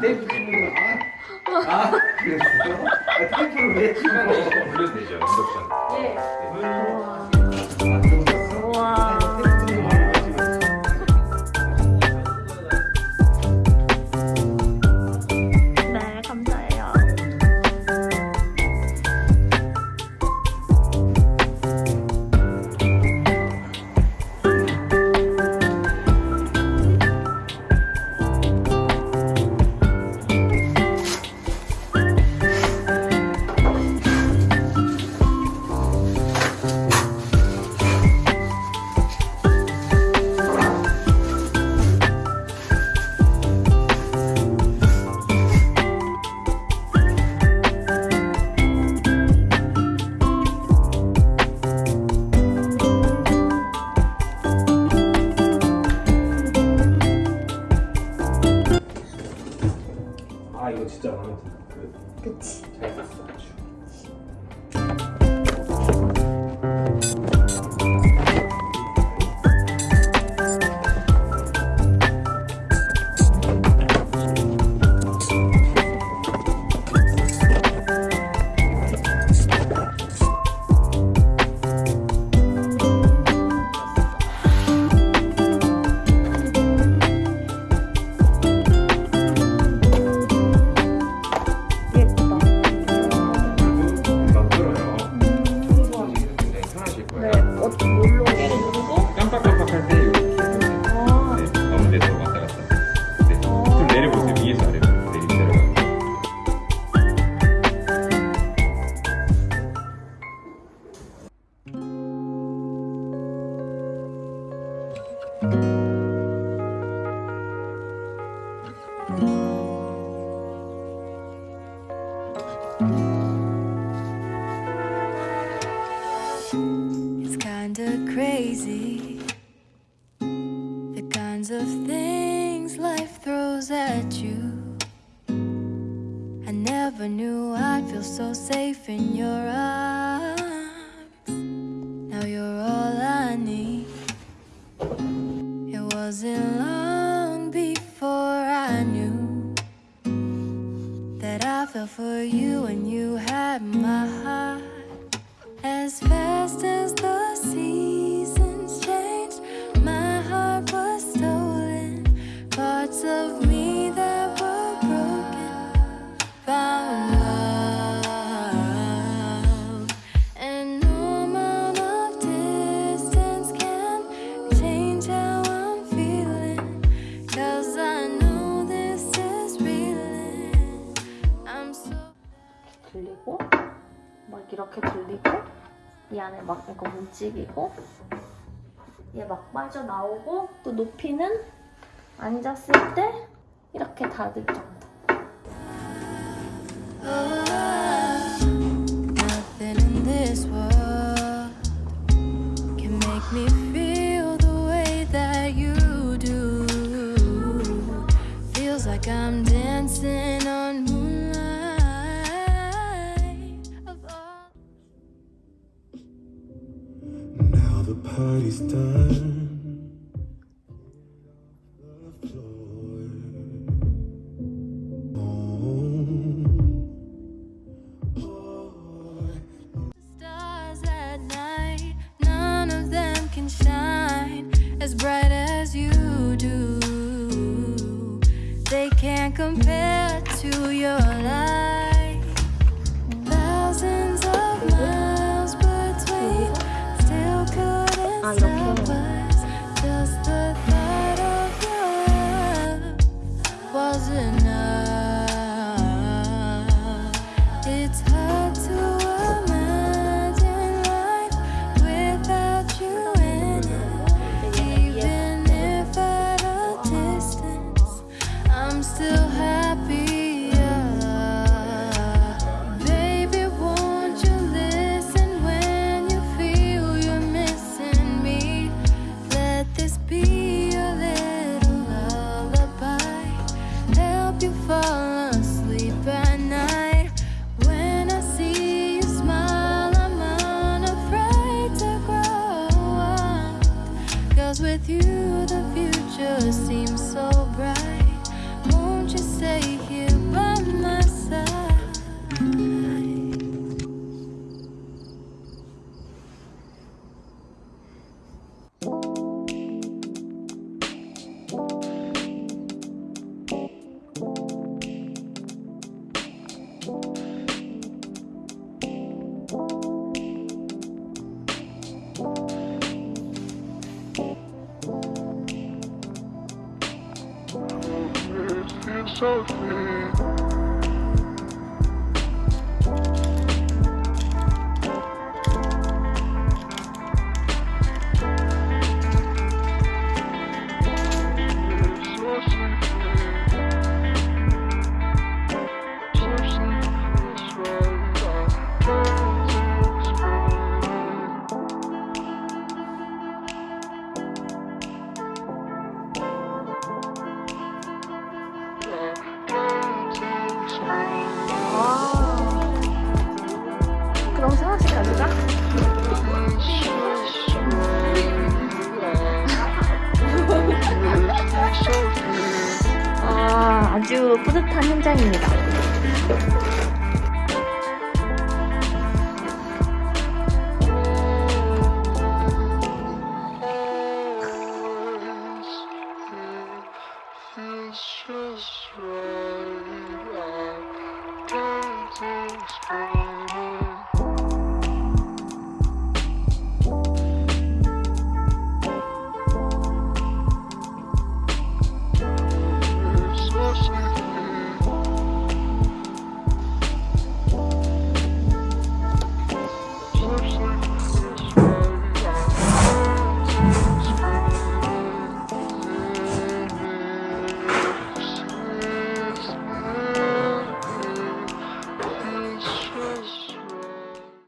거. 아, 아 그랬어? 아, 테이프를 왜 찍어? 올려도 되죠, 인덕션. 우 아 이거 진짜 마음에 든다. 그, 그치. 잘 썼어 It's kinda crazy. The kinds of things life throws at you. I never knew I'd feel so safe in your arms. 안에 막 이거 움직이고, 얘 막 빠져나오고, 또 높이는 앉았을 때 이렇게 닫을 정도. Nothing in this party's done. None of them can shine as bright as you do. They can't compare to your. so sweet. 그럼 상하씩 가져가? 아, 아주 뿌듯한 현장입니다.